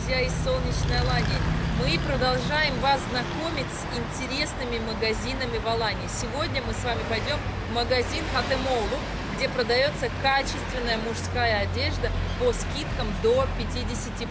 друзья, из солнечной Алании. Мы продолжаем вас знакомить с интересными магазинами в Алании. Сегодня мы с вами пойдем в магазин Хатемолу, где продается качественная мужская одежда по скидкам до 50%.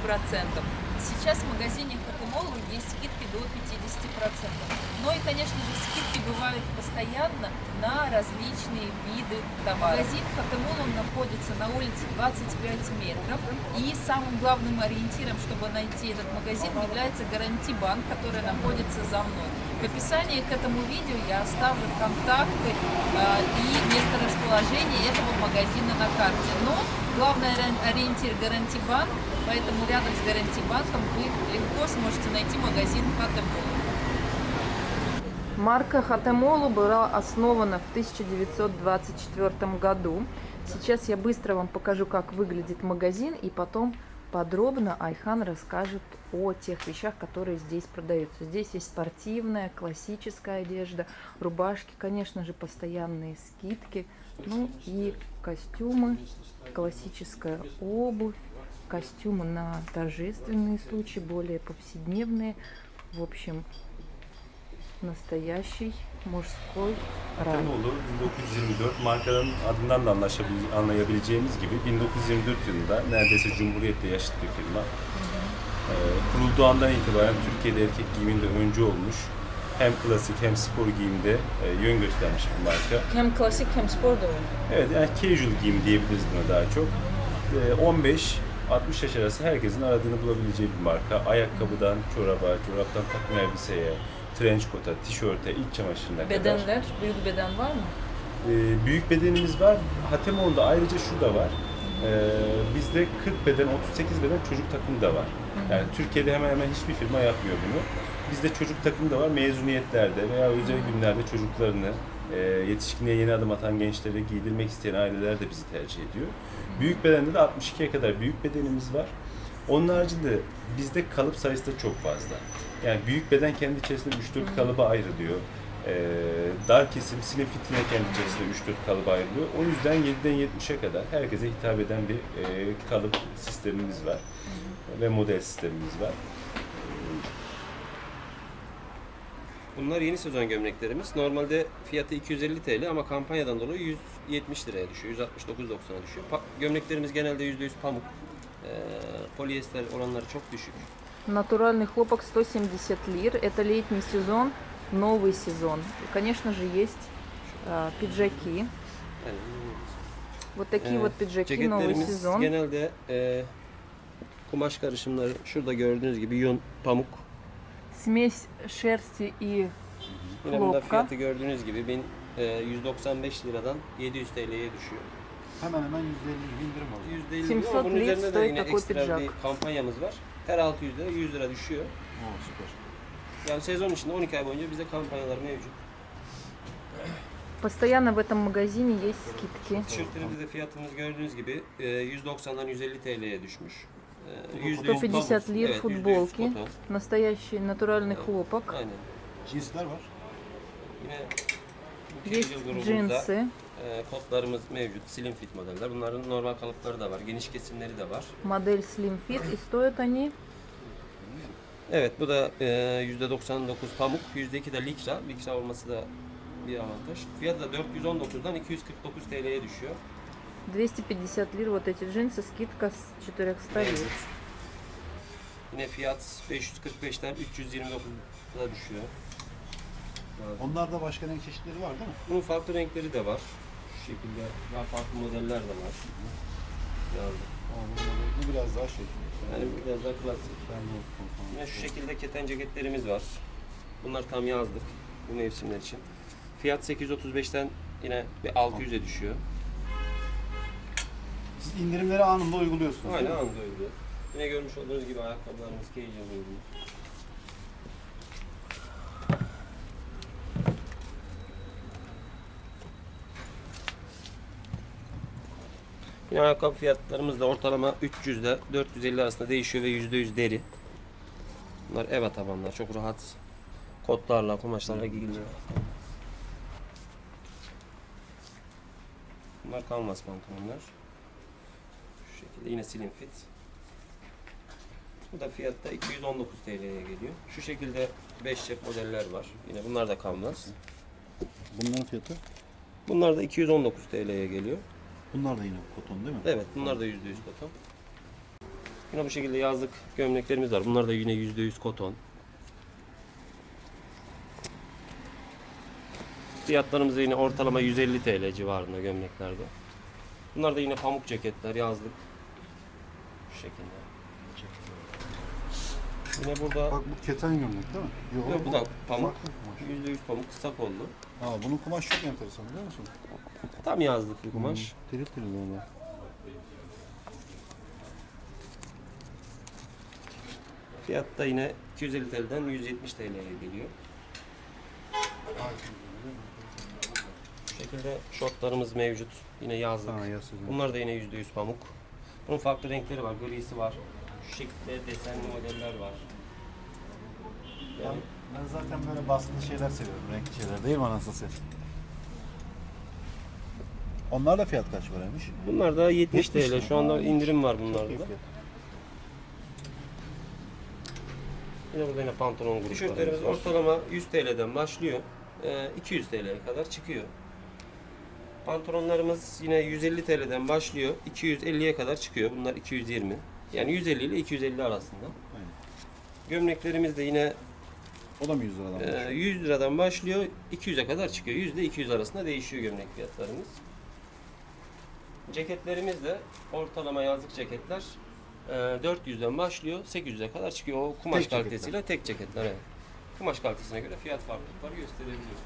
Сейчас в магазине Хатемолу есть скидки до 50%. Ну и, конечно же, скидки бывают постоянно на различные виды товаров. Магазин Хатемол, он находится на улице 25 метров. И самым главным ориентиром, чтобы найти этот магазин, является гарантибанк, который находится за мной. В описании к этому видео я оставлю контакты э, и место расположения этого магазина на карте. Но главный ориентир гарантибанк, поэтому рядом с гарантибанком вы легко сможете найти магазин Хатемол. Марка Хатемолу была основана в 1924 году. Сейчас я быстро вам покажу, как выглядит магазин, и потом подробно Айхан расскажет о тех вещах, которые здесь продаются. Здесь есть спортивная, классическая одежда, рубашки, конечно же, постоянные скидки, ну и костюмы, классическая обувь, костюмы на торжественные случаи, более повседневные. В общем, nastayaşi mужской рай. olur 1924 markanın adından da anlayabileceğimiz gibi 1924 yılında neredeyse Cumhuriyet'te yaşıt bir firma. Ee, kurulduğu andan itibaren Türkiye'de erkek giyiminde öncü olmuş. Hem klasik hem spor giyimde e, yön göstermiş bir marka. Hem klasik hem spor da var. Evet yani casual giyim diyebiliriz buna daha çok. Ee, 15 60 yaş arası herkesin aradığını bulabileceği bir marka. Ayakkabıdan çoraba, çoraptan takım elbiseye, trench coat'a, tişörte, iç çamaşırına kadar. Bedenler, büyük beden var mı? Ee, büyük bedenimiz var. Hatemon'da ayrıca şu da var. Ee, bizde 40 beden, 38 beden çocuk takımı da var. Yani Türkiye'de hemen hemen hiçbir firma yapmıyor bunu. Bizde çocuk takımı da var. Mezuniyetlerde veya özel günlerde çocuklarını e, yetişkinliğe yeni adım atan gençlere giydirmek isteyen aileler de bizi tercih ediyor. Büyük bedende de 62'ye kadar büyük bedenimiz var. Onun haricinde bizde kalıp sayısı da çok fazla. Yani büyük beden kendi içerisinde 3-4 kalıba ayrılıyor. Ee, dar kesim, slim fit yine kendi içerisinde 3-4 kalıba ayrılıyor. O yüzden 7'den 70'e kadar herkese hitap eden bir e, kalıp sistemimiz var. Ve model sistemimiz var. Bunlar yeni sezon gömleklerimiz. Normalde fiyatı 250 TL ama kampanyadan dolayı 170 liraya düşüyor. 169.90'a düşüyor. Pa- gömleklerimiz genelde %100 pamuk. Polyester oranları çok düşük. Натуральный хлопок 170 лир. Это летний сезон, новый сезон. И, конечно же, есть э, пиджаки. Вот такие Evet. вот пиджаки, новый сезон. genelde e, kumaş karışımları şurada gördüğünüz gibi yün, pamuk. Смесь шерсти и Yine bunda Hlopka. fiyatı gördüğünüz gibi 1000, e, 195 liradan 700 TL'ye düşüyor. Hemen hemen %50 indirim oluyor. %50 700 ama bunun lir üzerinde de стоит yine такой ekstra bir kampanyamız var. Her 600 lira 100 lira düşüyor. Oo süper. Yani sezon içinde 12 ay boyunca bize kampanyalar mevcut. Постоянно в этом магазине есть скидки. Tişörtlerimizde fiyatımız gördüğünüz gibi e, 190'dan 150 TL'ye düşmüş. E, %100 150 pamuk. лир Evet, %100 футболки. koton. Настоящий натуральный хлопок. Aynen. Cinsler var. Yine bu Есть casual grubumuzda, джинсы. e, kotlarımız mevcut. Slim fit modeller. Bunların normal kalıpları da var. Geniş kesimleri de var. Модель Slim Fit. И stoят они Evet bu da e, %99 pamuk. %2 de likra. Likra olması da bir avantaj. Fiyatı da 419'dan 249 TL'ye düşüyor. 250 лир. Вот эти джинсы. Скидка с 400 лир. Yine fiyat 545'ten 329'a düşüyor. Onlarda başka renk çeşitleri var değil mi? Bunun farklı renkleri de var. Şu şekilde daha farklı modeller de var. Yani, bu- biraz daha şey. yani biraz daha klasik. Yine şu şekilde keten ceketlerimiz var. Bunlar tam yazlık bu mevsimler için. Fiyat 835'ten yine bir 600'e düşüyor. Siz indirimleri anında uyguluyorsunuz. Aynen anda öyle. Yine görmüş olduğunuz gibi ayakkabılarımız casual uygun. Yine ayakkabı fiyatlarımız da ortalama 300 ile 450 arasında değişiyor ve %100 deri. Bunlar eva tabanlar. Çok rahat kotlarla, kumaşlarla giyiliyor. Bunlar kanvas pantolonlar. Şu şekilde yine slim fit. Bu da fiyatta 219 TL'ye geliyor. Şu şekilde 5 cep modeller var. Yine bunlar da kanvas. Bunların fiyatı? Bunlar da 219 TL'ye geliyor. Bunlar da yine koton değil mi? Evet bunlar da %100 koton. Yine bu şekilde yazlık gömleklerimiz var. Bunlar da yine %100 koton. Fiyatlarımız yine ortalama 150 TL civarında gömleklerde. Bunlar da yine pamuk ceketler yazlık. Şu şekilde. Yine burada Bak bu keten gömlek değil mi? Yok, bu da pamuk. kumaş. %100 pamuk kısa kollu. Aa, bunun kumaş çok enteresan biliyor musun? Tam yazlık bir kumaş. Hmm, Tiril tiril böyle. Fiyat da yine 250 TL'den 170 TL'ye geliyor. Bu şekilde şortlarımız mevcut. Yine yazlık. Ha. Bunlar da yine %100 pamuk. Bunun farklı renkleri var. Grisi var. Şu şekilde desenli modeller var. Ben, Yani ben zaten böyle baskılı şeyler seviyorum. Renkli şeyler değil mi satayım? Onlar da fiyat kaç paraymış? bunlar da 70, 70 TL. Şu anda indirim var bunlarda da. fiyat. Yine burada yine pantolon gruplarımız Tişörtlerimiz ortalama 100 TL'den başlıyor. Ee, 200 TL'ye kadar çıkıyor. Pantolonlarımız yine 150 TL'den başlıyor. 250'ye kadar çıkıyor. Bunlar 220. Yani 150 ile 250 arasında. Aynen. Gömleklerimiz de yine O da mı 100 liradan e, başlıyor? 100 liradan başlıyor. 200'e kadar çıkıyor. 100 ile 200 arasında değişiyor gömlek fiyatlarımız. Ceketlerimiz de ortalama yazlık ceketler e, 400'den başlıyor. 800'e kadar çıkıyor. O kumaş Tek ceketler. kalitesiyle tek ceketler. Evet. Kumaş kalitesine göre fiyat farklılıkları gösterebiliyor.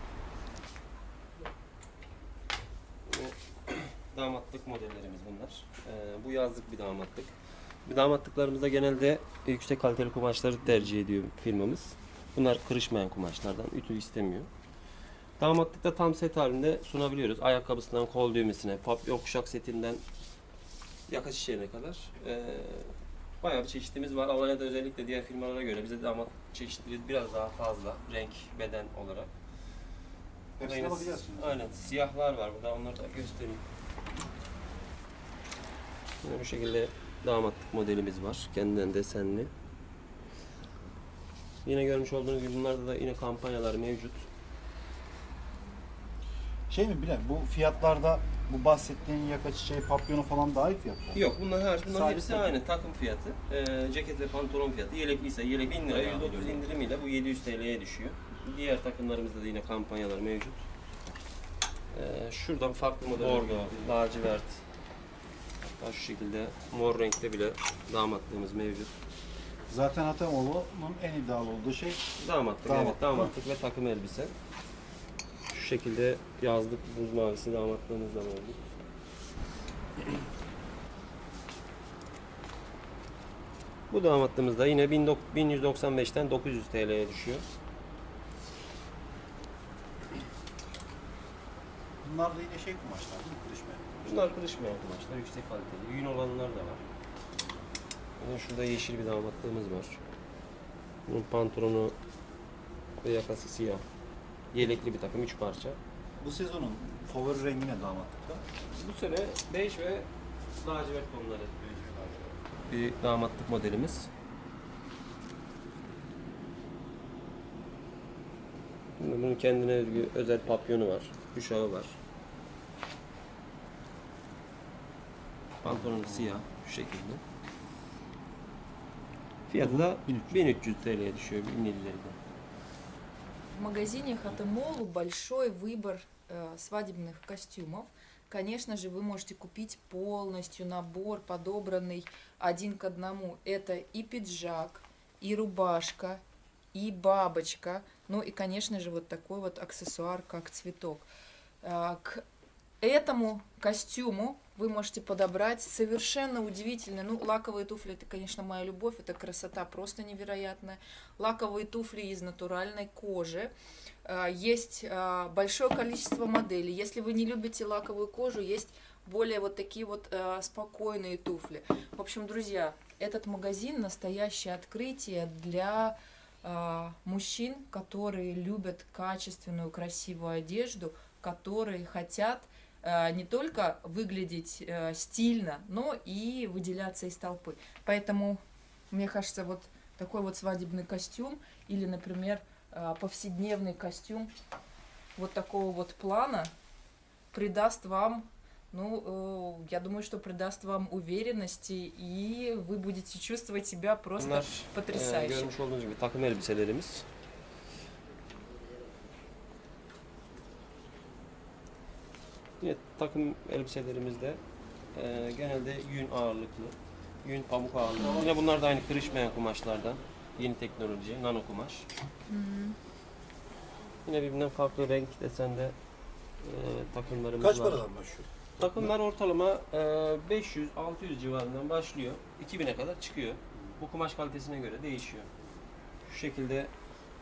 Damatlık modellerimiz bunlar. E, bu yazlık bir damatlık. Damatlıklarımızda genelde yüksek kaliteli kumaşları tercih ediyor firmamız. Bunlar kırışmayan kumaşlardan. Ütü istemiyor. Damatlıkta tam set halinde sunabiliyoruz. Ayakkabısından kol düğmesine, papyon kuşak setinden yaka çiçeğine kadar. Ee, bayağı bir çeşitimiz var. Alanya'da özellikle diğer firmalara göre bize damat çeşitleri biraz daha fazla. Renk, beden olarak. Burada yine. Aynen. Siyahlar var burada. Onları da göstereyim. Yine bu şekilde damatlık modelimiz var. Kendinden desenli. Yine görmüş olduğunuz gibi bunlarda da yine kampanyalar mevcut. Şey mi Bilal bu fiyatlarda bu bahsettiğin yaka çiçeği, papyonu falan dahil fiyatlar. Yok bunlar her bunların Sabit hepsi takım. aynı takım fiyatı. Ee, ceket ve pantolon fiyatı. Yelekliyse yelek 1000 lira Bayağı %30 biliyorum. indirimiyle bu 700 TL'ye düşüyor. Diğer takımlarımızda da yine kampanyalar mevcut. Ee, şuradan farklı model Bordo, lacivert. Hatta şu şekilde mor renkte bile damatlığımız mevcut. Zaten Atamoğlu'nun en iddialı olduğu şey Damatlık, Damat. evet damatlık ve takım elbise. Şu şekilde yazlık buz mavisi damatlığımız da mevcut. Bu damatlığımız da yine 19- 1195'ten 900 TL'ye düşüyor. bunlar da yine şey kumaşlar değil mi? Kırışmayan. Bunlar kırışmayan kumaşlar, yüksek kaliteli. Yün olanlar da var. Yine şurada yeşil bir damatlığımız var. Bunun pantolonu ve yakası siyah. Yelekli bir takım, 3 parça. Bu sezonun favori rengi ne damatlıkta? Bu sene bej ve lacivert tonları. Bir damatlık modelimiz. Bunun kendine özgü özel papyonu var. Kuşağı var. Pantolonu siyah şu şekilde. Fiyatı da 1300. 1300 TL'ye düşüyor 1050'lerden. В магазине Хатемолу большой выбор э, свадебных костюмов. Конечно же, вы можете купить полностью набор, подобранный один к одному. Это и пиджак, и рубашка, и бабочка. Ну и, конечно же, вот такой вот аксессуар, как цветок. А, К этому костюму вы можете подобрать совершенно удивительно. Ну, лаковые туфли это, конечно, моя любовь, это красота просто невероятная. Лаковые туфли из натуральной кожи. А, Есть а, большое количество моделей. Если вы не любите лаковую кожу, есть более вот такие вот а, спокойные туфли. В общем, друзья, этот магазин настоящее открытие для мужчин, которые любят качественную, красивую одежду, которые хотят не только выглядеть а, стильно, но и выделяться из толпы. Поэтому Мне кажется, вот такой вот свадебный костюм или, например, а, повседневный костюм вот такого вот плана придаст вам, ну, э, я думаю, что придаст вам уверенности, и вы будете чувствовать себя просто потрясающе. Yine takım elbiselerimizde e, genelde yün ağırlıklı, yün pamuk ağırlıklı. Yine bunlar da aynı kırışmayan kumaşlardan. Yeni teknoloji, nano kumaş. Yine birbirinden farklı renk desende e, takımlarımız Kaç var. paradan başlıyor? Takımlar ortalama e, 500-600 civarından başlıyor. 2000'e kadar çıkıyor. Bu kumaş kalitesine göre değişiyor. Şu şekilde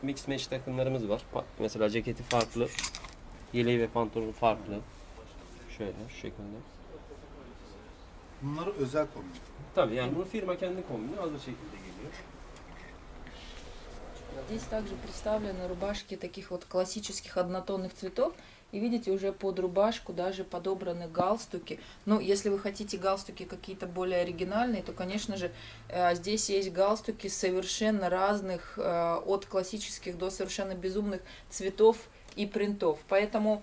mix match takımlarımız var. Mesela ceketi farklı, yeleği ve pantolonu farklı. Şöyle şu şekilde. Bunlar özel kombin. Tabii yani bunu firma kendi kombini hazır şekilde geliyor. Здесь также представлены рубашки таких вот классических однотонных цветов. И видите, уже под рубашку даже подобраны галстуки. Ну, если вы хотите галстуки какие-то более оригинальные, то, конечно же, э, здесь есть галстуки совершенно разных, э, от классических до совершенно безумных цветов и принтов. Поэтому,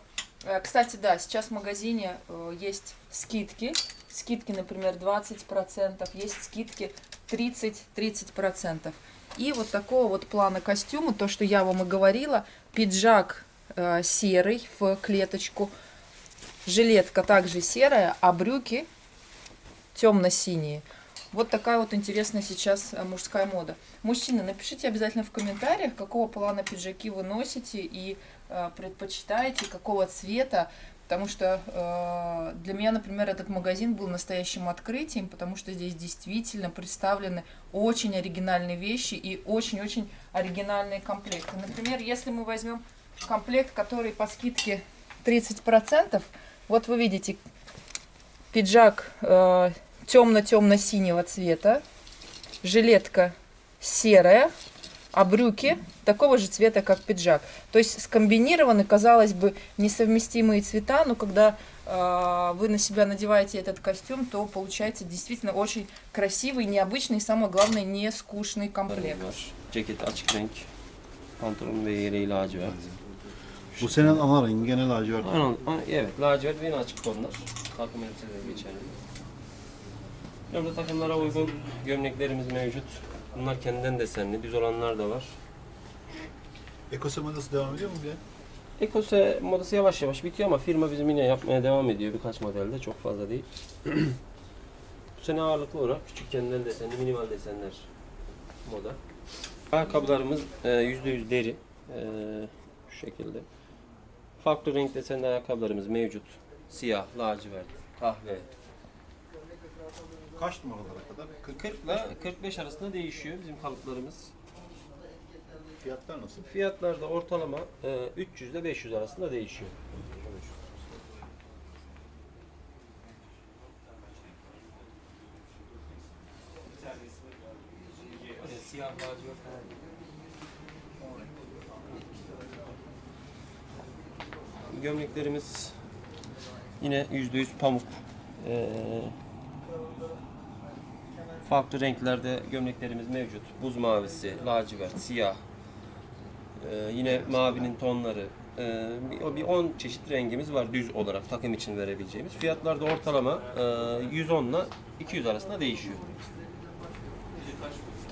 кстати, да, сейчас в магазине э, есть скидки. Скидки, например, 20%, есть скидки 30-30%. И вот такого вот плана костюма, то, что я вам и говорила, пиджак э, серый в клеточку, жилетка также серая, а брюки темно-синие. Вот такая вот интересная сейчас э, мужская мода. Мужчины, напишите обязательно в комментариях, какого плана пиджаки вы носите и э, предпочитаете, какого цвета. Потому что э, для меня, например, этот магазин был настоящим открытием, потому что здесь действительно представлены очень оригинальные вещи и очень-очень оригинальные комплекты. Например, если мы возьмем комплект, который по скидке 30%, вот вы видите пиджак э, темно-темно-синего цвета, жилетка серая, а брюки такого же цвета, как пиджак. То есть скомбинированы, казалось бы, несовместимые цвета, но когда э, вы на себя надеваете этот костюм, то получается действительно очень красивый, необычный и, самое главное, не скучный комплект. Bu senin ana rengi gene lacivert. Aynen, aynen, evet lacivert ve yine açık tonlar. Takım elbiseleri geçerli. Burada takımlara uygun gömleklerimiz mevcut. Bunlar kendinden desenli, düz olanlar da var. Ekose modası devam ediyor mu bir? Ekose modası yavaş yavaş bitiyor ama firma bizim yine yapmaya devam ediyor birkaç modelde, çok fazla değil. Bu sene ağırlıklı olarak küçük kendinden desenli, minimal desenler moda. Ayakkabılarımız e, %100 deri. E, şu şekilde. Farklı renk desenli ayakkabılarımız mevcut. Siyah, lacivert, kahve. Kaç numaralara kadar? 40. 40 ile 45 arasında değişiyor bizim kalıplarımız. Fiyatlar nasıl? Fiyatlar da ortalama e, 300 ile 500 arasında değişiyor. Siyah lacivert Gömleklerimiz yine %100 pamuk. Ee, farklı renklerde gömleklerimiz mevcut. Buz mavisi, lacivert, siyah, ee, yine mavinin tonları. Ee, bir- bir 10 çeşit rengimiz var düz olarak takım için verebileceğimiz. Fiyatlar da ortalama e, 110 ile 200 arasında değişiyor.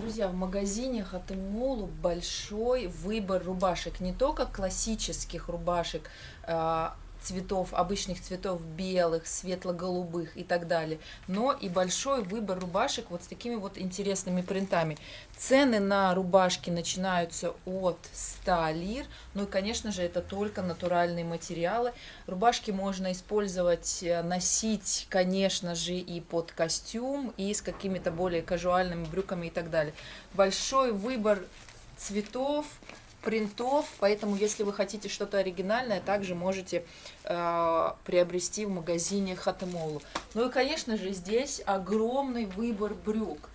Друзья, в магазине Хатемолу большой выбор рубашек. Не только классических рубашек, а, цветов, обычных цветов белых, светло-голубых и так далее, но и большой выбор рубашек вот с такими вот интересными принтами. Цены на рубашки начинаются от 100 лир, ну и, конечно же, это только натуральные материалы. Рубашки можно использовать, э, носить, конечно же, и под костюм, и с какими-то более казуальными брюками и так далее. Большой выбор цветов, принтов, поэтому если вы хотите что-то оригинальное, также можете э, приобрести в магазине Хатемолу. Ну и, конечно же, здесь огромный выбор брюк.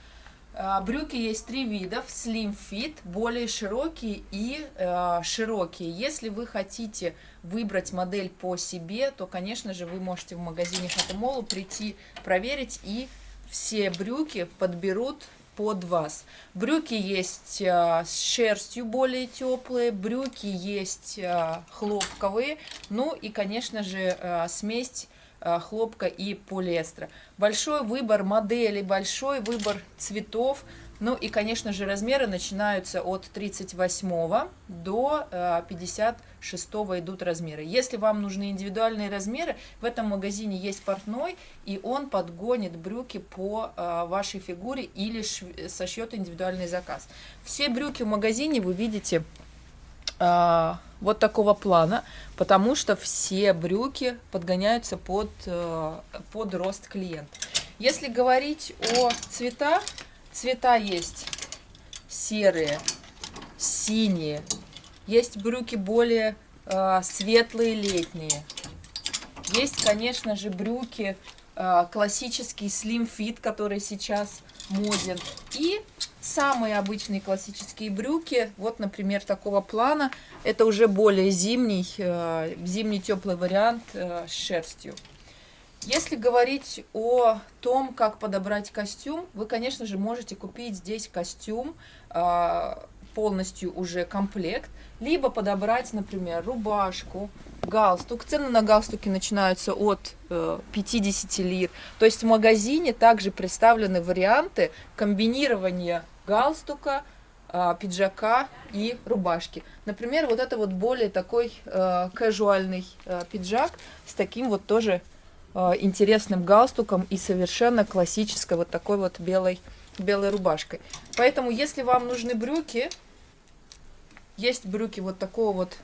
А, Брюки есть три вида, slim fit, более широкие и э, широкие. Если вы хотите выбрать модель по себе, то, конечно же, вы можете в магазине Хатемолу прийти, проверить, и все брюки подберут под вас. Брюки есть а, с шерстью более теплые, брюки есть а, хлопковые, ну и, конечно же, а, смесь хлопка и полиэстера. Большой выбор моделей, большой выбор цветов. Ну и, конечно же, размеры начинаются от 38 до 56 идут размеры. Если вам нужны индивидуальные размеры, в этом магазине есть портной, и он подгонит брюки по вашей фигуре или сошьет индивидуальный заказ. Все брюки в магазине вы видите вот такого плана, потому что все брюки подгоняются под, под рост клиента. Если говорить о цветах, Цвета есть серые, синие. Есть брюки более э, светлые, летние. Есть, конечно же, брюки э, классический slim fit, который сейчас моден. И самые обычные классические брюки, вот, например, такого плана. Это уже более зимний, э, зимний теплый вариант э, с шерстью. Если говорить о том, как подобрать костюм, вы, конечно же, можете купить здесь костюм, а, полностью уже комплект, либо подобрать, например, рубашку, галстук. Цены на галстуки начинаются от 50 э, лир. То есть в магазине также представлены варианты комбинирования галстука, а, пиджака и рубашки. Например, вот это вот более такой э, casualный э, пиджак с таким вот тоже интересным галстуком и совершенно классической вот такой вот белой, белой рубашкой. Поэтому, если вам нужны брюки, есть брюки вот такого вот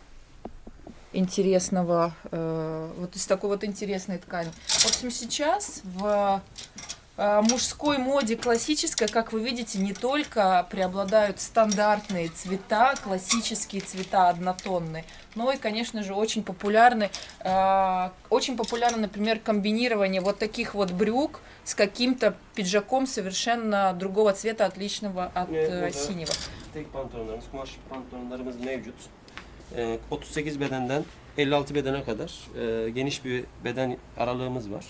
интересного, э, вот из такой вот интересной ткани. В общем, сейчас в Э, мужской моде классической, как вы видите, не только преобладают стандартные цвета, классические цвета однотонные, но и, конечно же, очень популярны, э, очень популярно, например, комбинирование вот таких вот брюк с каким-то пиджаком совершенно другого цвета, отличного от э, синего. Tek pantolonlarımız, kumaş pantolonlarımız mevcut. 38 bedenden 56 bedene kadar geniş bir beden aralığımız var.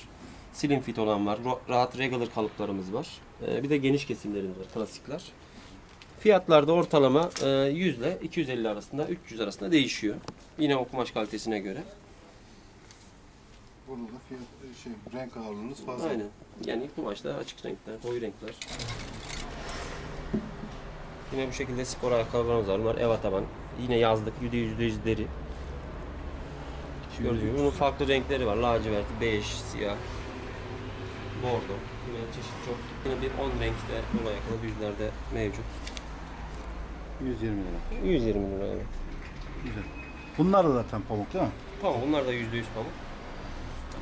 Slim fit olan var. Rahat regular kalıplarımız var. Ee, bir de geniş kesimlerimiz var. Klasikler. Fiyatlar da ortalama 100 ile 250 arasında, 300 arasında değişiyor. Yine o kumaş kalitesine göre. Burada da fiyat, şey, renk ağırlığınız fazla. Aynen. Yani kumaşta açık renkler, koyu renkler. Yine bu şekilde spor ayakkabılarımız var. Bunlar eva taban. Yine yazlık, %100 deri. Gördüğünüz gibi bunun farklı renkleri var. Lacivert, bej, siyah, bordo. Yine çeşit çok. Yine bir 10 renkte buna yakın yüzlerde mevcut. 120 lira. 120 lira evet. Güzel. Bunlar da zaten pamuk değil mi? Pamuk. Bunlar da %100 pamuk.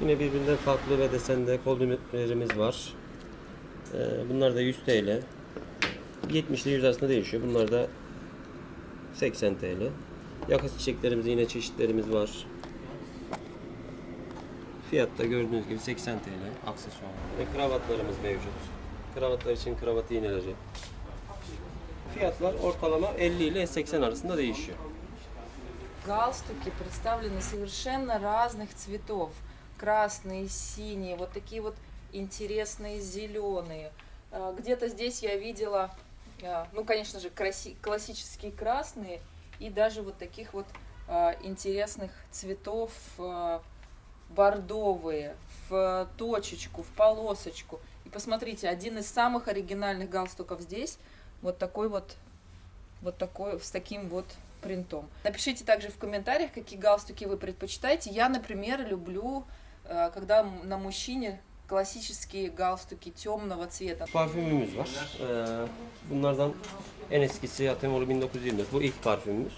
Yine birbirinden farklı ve desende koldümlerimiz var. Ee, bunlar da 100 TL. 70 ile 100 arasında değişiyor. Bunlar da 80 TL. Yaka çiçeklerimizde yine çeşitlerimiz var. Fiyatta gördüğünüz gibi 80 TL aksesuar. Ve kravatlarımız mevcut. Kravatlar için kravat iğneleri. Fiyatlar ortalama 50 ile 80 arasında değişiyor. Галстуки представлены совершенно разных цветов. Красные, синие, вот такие вот интересные зеленые. Где-то здесь я видела, ну, конечно же, классические красные и даже вот таких вот интересных цветов бордовые, в точечку, в полосочку. И посмотрите, один из самых оригинальных галстуков здесь, вот такой вот, вот такой, с таким вот принтом. Напишите также в комментариях, какие галстуки вы предпочитаете. Я, например, люблю, э, когда на мужчине классические галстуки темного цвета. Parfümümüz var. Bunlardan en eskisi Atemolu 1924. Bu ilk parfümümüz.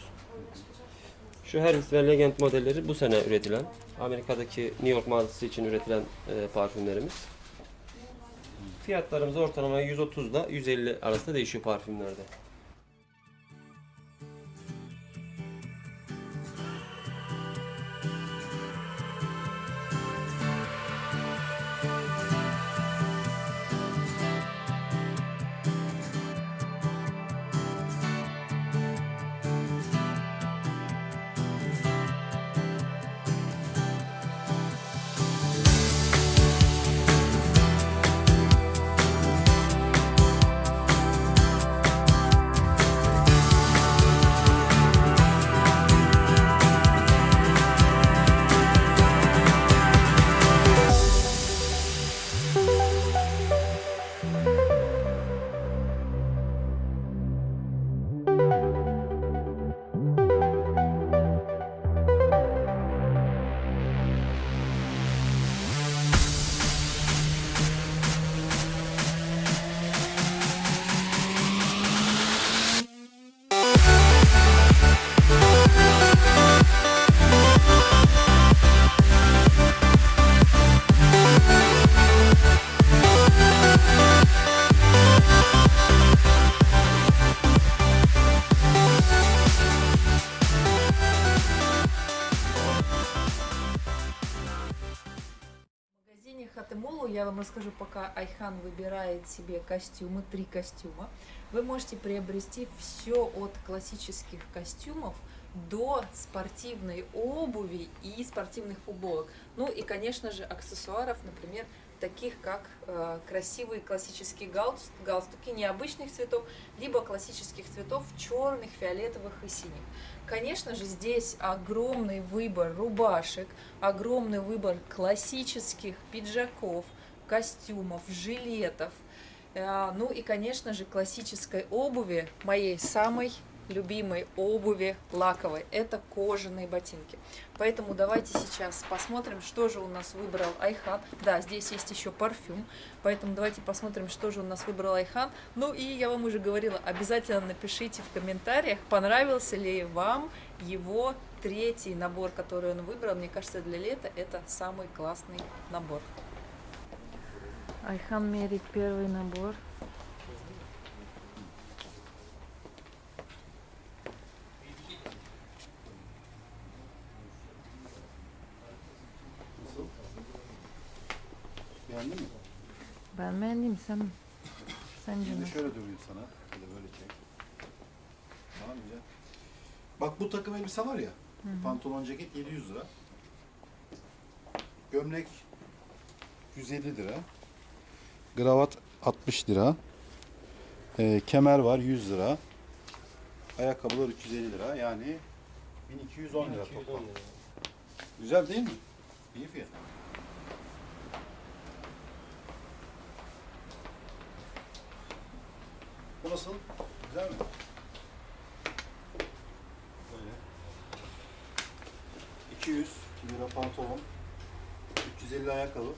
Şu Hermes ve Legend modelleri bu sene üretilen, Amerika'daki New York mağazası için üretilen e, parfümlerimiz. Fiyatlarımız ortalama 130 ile 150 arasında değişiyor parfümlerde. Вам расскажу, пока Айхан выбирает себе костюмы, три костюма. Вы можете приобрести все от классических костюмов до спортивной обуви и спортивных футболок. Ну и, конечно же, аксессуаров, например, таких как э, красивые классические галс- галстуки необычных цветов, либо классических цветов черных, фиолетовых и синих. Конечно же, здесь огромный выбор рубашек, огромный выбор классических пиджаков, костюмов, жилетов. Э, Ну и, конечно же, классической обуви, моей самой любимой обуви лаковой. Это кожаные ботинки. Поэтому давайте сейчас посмотрим, что же у нас выбрал Айхан. Да, здесь есть еще парфюм, поэтому давайте посмотрим, что же у нас выбрал Айхан. Ну и я вам уже говорила, обязательно напишите в комментариях, понравился ли вам его третий набор, который он выбрал. Мне кажется, для лета это самый классный набор. Айхан мерит первый набор. Beğendin mi? Ben beğendim sen. Sence Şimdi nasıl? şöyle durayım sana. De böyle çek. Tamam güzel. Bak bu takım elbise var ya. Pantolon ceket 700 lira. Gömlek 150 lira. Kravat 60 lira. Ee, kemer var 100 lira. Ayakkabılar 350 lira. Yani 1210 lira toplam. Güzel değil mi? İyi fiyat. Bu nasıl? Güzel mi? Böyle. 200 lira pantolon, 350 ayakkabı,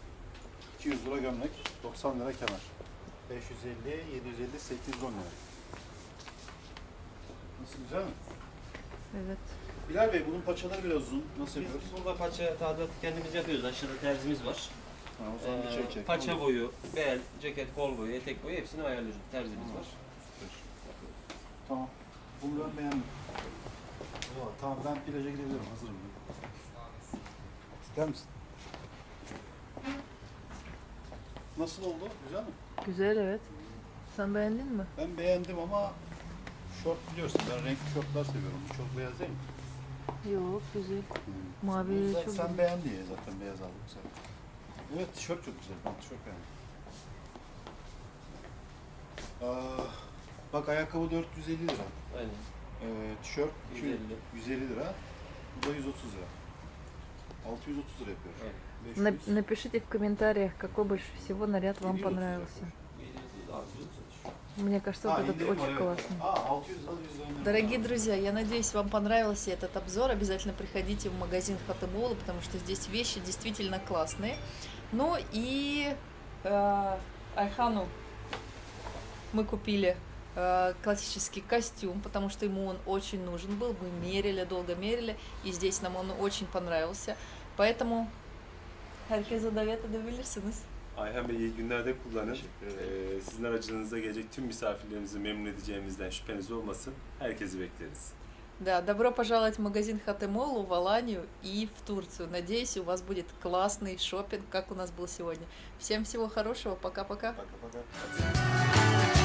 200 lira gömlek, 90 lira kemer. 550, 750, 810 lira. Nasıl güzel mi? Evet. Bilal Bey bunun paçaları biraz uzun. Nasıl Biz yapıyoruz? burada paça tadilatı kendimiz yapıyoruz. Aşağıda terzimiz var. Ha, o zaman bir Ee, şey çek. paça Olur. boyu, bel, ceket, kol boyu, etek boyu hepsini ayarlıyoruz. Terzimiz var. Tamam. Bunu ben beğendim. Oo, tamam ben plaja gidebilirim. Hazırım. İster misin? Nasıl oldu? Güzel mi? Güzel evet. Sen beğendin mi? Ben beğendim ama şort biliyorsun ben renkli şortlar seviyorum. Bu çok beyaz değil mi? Yok güzel. Bu Mavi zaten çok sen güzel. beğendi ya zaten beyaz aldım sen. Evet tişört çok güzel. Ben tişört beğendim. Aa, bak ayakkabı 450 lira. Aynen. Ee, tişört 150. 150 lira. Bu da 130 lira. 630 lira yapıyor. 500. Напишите в комментариях, какой больше всего наряд вам 730 понравился. Мне кажется, А, вот этот очень evet. классный. А, 600 lira 100 lira. Дорогие друзья, я надеюсь, вам понравился этот обзор. Обязательно приходите в магазин Хатемола, потому что здесь вещи действительно классные. Ну и э, Айхану мы купили классический костюм, потому что ему он очень нужен был. Мы мерили, долго мерили, и здесь нам он очень понравился. Поэтому herkese davet edebilirsiniz. Ayhan Bey iyi günlerde kullanın. Teşekkür Ee, sizin aracınıza gelecek tüm misafirlerimizi memnun edeceğimizden şüpheniz olmasın. Herkesi bekleriz. Да, добро пожаловать в магазин Хатемолу в Аланию и в Турцию. Надеюсь, у вас будет классный шопинг, как у нас был сегодня. Всем всего хорошего, пока-пока. Пока-пока.